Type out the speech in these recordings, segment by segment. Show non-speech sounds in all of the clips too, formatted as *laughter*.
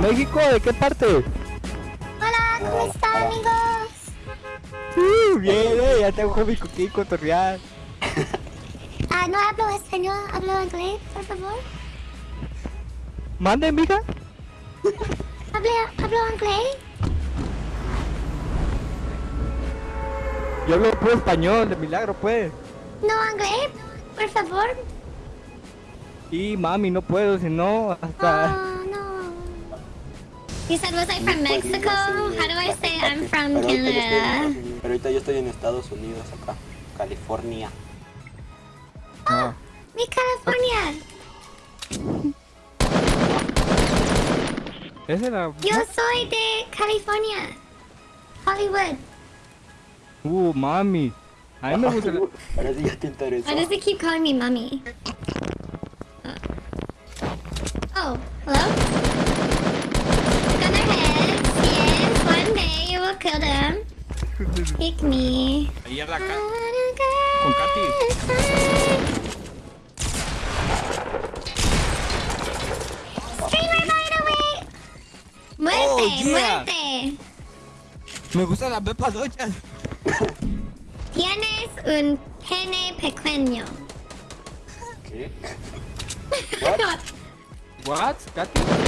¿De México? ¿De qué parte? Hola, ¿cómo están, amigos? Uh, bien, eh, ya tengo mi coquín cotorrear. *laughs* Ah, no hablo español, hablo inglés, por favor. Mande, mija. *laughs* Hablo, hablo inglés. Yo hablo puro español, de milagro, pues. No inglés, por favor. Y mami, no puedo, si no, hasta... No. You said, was I from Mexico? How do I say I'm from Pero Canada? estoy, pero ahorita yo estoy en Estados Unidos, acá, California. Ah. Mi California. Esa era... Yo soy de California. Hollywood. Uh, mami. A mí me gusta... la- *laughs* Ahora sí ya te interesó. Why does it keep calling me mommy? Oh, hello? Kill them. Pick me. Ahí en la ca- Con Katy. Streamer by the way. Muerte, Oh, yeah. muerte. Me gustan las pepas dochas. Tienes un pene pequeño. ¿Qué? What? *laughs* What? Katy?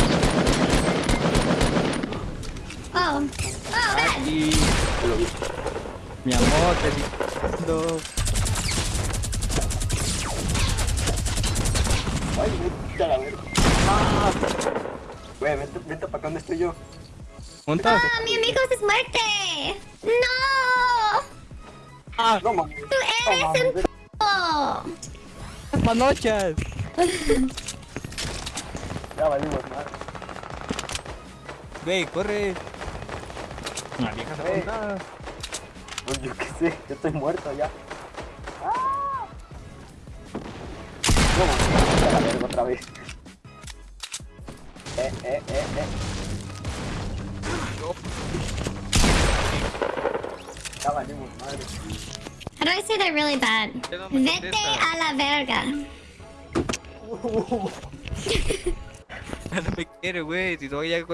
Yo lo vi. Mi amor, te digo. Ay, vete a la verga. Ah, Güey, vente, vente para acá donde estoy yo. ¿Dónde estás? Ah, mi amigo es muerte. No, Ah, No mames. tú eres un p***. panochas. Ya valimos más. Güey, corre. Una vieja se apunta. Pues yo qué sé, yo estoy muerto ya. ¡Ah! No la verga otra vez. Eh, eh, eh, eh. Ya valimos madre. How do I say that really bad? Vete a la verga. *laughs* No me quiere, güey. Si no, ya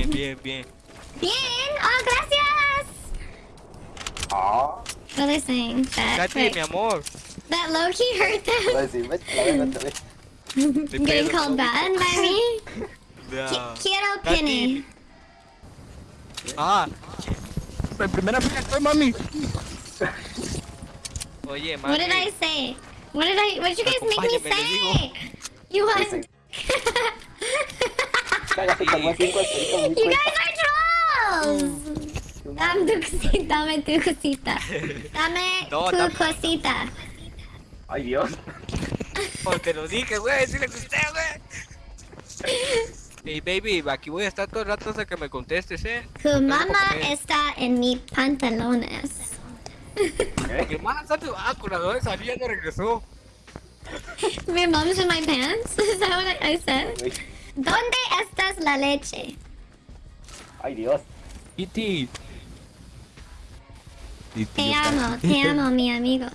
Bien, bien, bien. Bien, oh, gracias. Ah. What are they saying? That, Katy, wait, mi amor. that Loki hurt Voy a them. decir, vete a la verga otra vez. Getting called bad by me? *laughs* Ya. Qui- Quiero Katy. pene. Ah. En primera fila estoy, mami. Oye, mami. What did I say? What did I? What did you guys make me Acompáñame, le digo. say? You want? *laughs* *laughs* You guys are trolls. Dame tu cosita, dame tu cosita. Dame No, tu dame- cosita. Ay, Dios. Oh, te lo dije, güey. Sí le gusté, güey. Hey, baby, aquí voy a estar todo el rato hasta que me contestes, eh. Tu mamá comer. está en mis pantalones. Mi hermana está tu... Ah, de salía no regresó. My mom's in my pants. Is that what I said? ¿Dónde estás la leche? Ay, Dios. Kitty. Te amo, te *laughs* amo, mi amigo.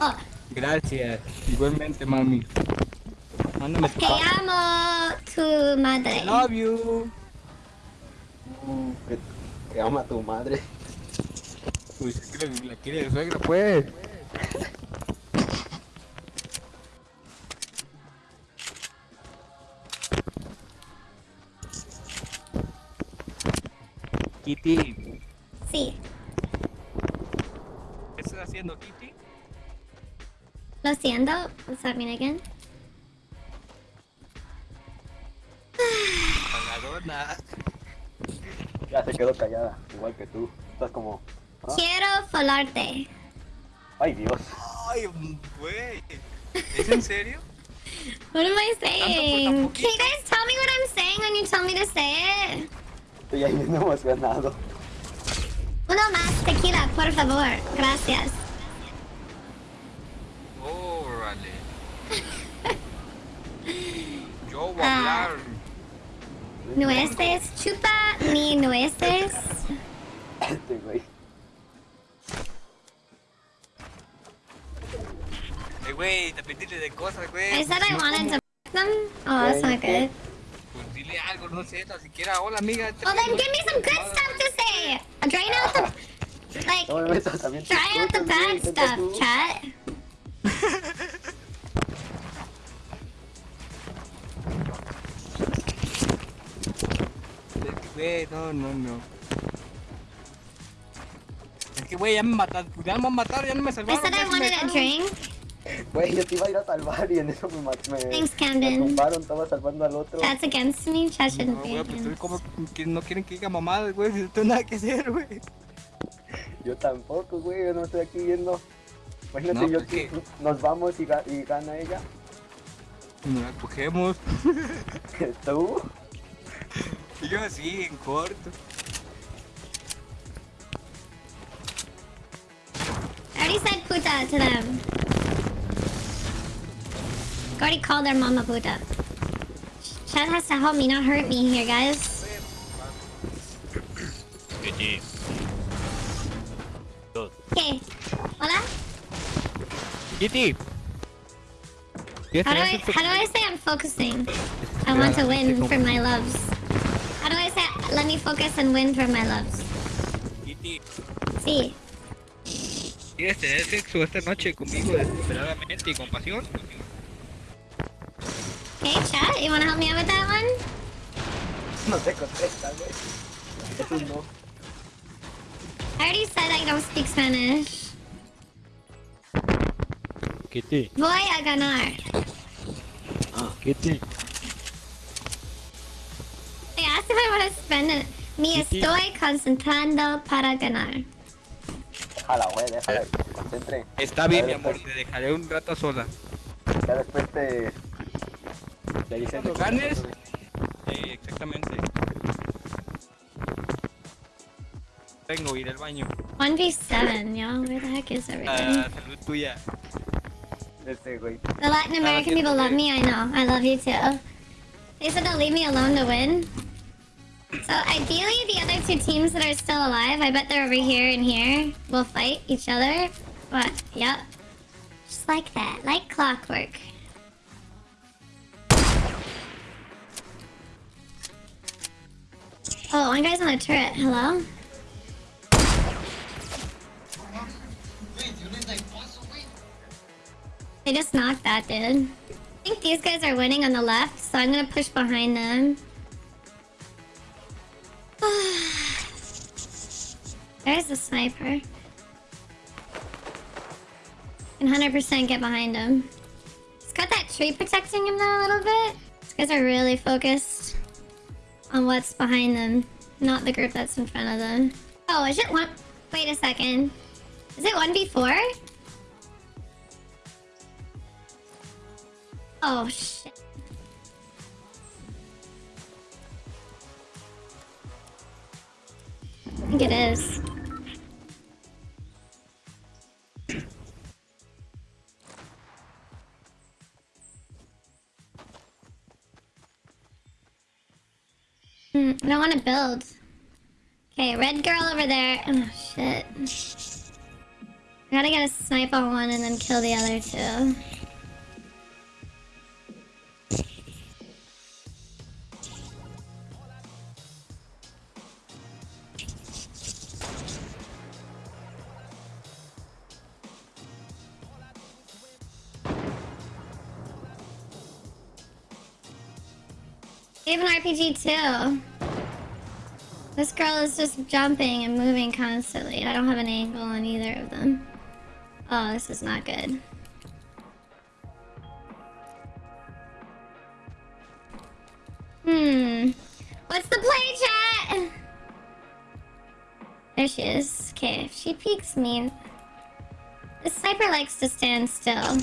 Oh, Gracias. Igualmente, mami. Mándame tu te amo, tu madre. Love you. Uh, que, que ama a tu madre. Uy, es que la, la quiere de suegra, pues. Kitty, Sí, ¿qué estás haciendo, Kitty? lo siento. What's that mean again? Pagadona. Ya se quedó callada, igual que tú. Estás como. ¿ah? Quiero folarte. Ay, Dios. Ay, güey. ¿Es en serio? What am I saying? Can you guys tell me what I'm saying when you tell me to say it? Estoy ahí *laughs* bien emocionado. Uno más tequila, por favor. Gracias. Órale. *laughs* Yo voy a Ah. hablar. Nueces, chupa mi nueces. Este güey. Eh, güey, también dile de cosas, I güey. said I wanted to f them. Oh, that's not good. Algo, no sé, tan siquiera, hola amiga. Well, then give me some good stuff to say. Drain out the, like, dry out the bad stuff, chat. Güey, no, no, no. Es que, güey, ya me mataron, ya me van a matar, ya no me I salvaron. said I se me wanted a drink. Güey, yo te iba a ir a salvar y en eso me maté. Me, Thanks, me Camden. tumbaron, estaba salvando al otro. That's against me. No, shouldn't be güey, pues como que no quieren que diga mamadas, güey, si no tengo nada que hacer, güey. Yo tampoco, güey, yo no estoy aquí viendo. Imagínate, No, yo pues que nos vamos y, ga- y gana ella. Nos la cogemos. *laughs* Tú. Y yo así, en corto. I already said puta to them. I already called their mama Buddha. Chad has to help me not hurt me here, guys. Okay. Hola? Kitty. How do I how do I say I'm focusing? I want to win for my loves. How do I say let me focus and win for my loves? Kitty, Sí. ¿quieres tener sexo esta noche conmigo desesperadamente y con pasión? You wanna help me out with that one? No te contesta, güey. Eso no. I already said I don't speak Spanish. Kitty, Voy a ganar. Kitty, I asked if I want to spend it. Me Kitty. estoy concentrando para ganar. Déjala, güey, déjala concentre. Está bien, mi amor, te dejaré un rato sola. Ya después te. Te dicen Cuando ganes. Sí, exactamente. Tengo ir al baño. 1v7, yo. Where the heck is everybody? Ah, salud tuya. Este, güey. The Latin American people love me, I know. I love you too. They said they'll leave me alone to win. So ideally, the other two teams that are still alive, I bet they're over here and here, will fight each other. But, yep. Just like that. Like clockwork. Oh, one guy's on a turret. Hello? They just knocked that dude. I think these guys are winning on the left, so I'm gonna push behind them. *sighs* There's the sniper. Can 100% get behind him. He's got that tree protecting him though a little bit. These guys are really focused on what's behind them, not the group that's in front of them. Oh, is it one? Wait a second. Is it 1v4? Oh shit. I think it is. I don't want to build. Okay, red girl over there. Oh shit. I gotta get a snipe on one and then kill the other two. An RPG too. This girl is just jumping and moving constantly. I don't have an angle on either of them. Oh, this is not good. Hmm. What's the play, chat? There she is. Okay, if she peeks me... The sniper likes to stand still.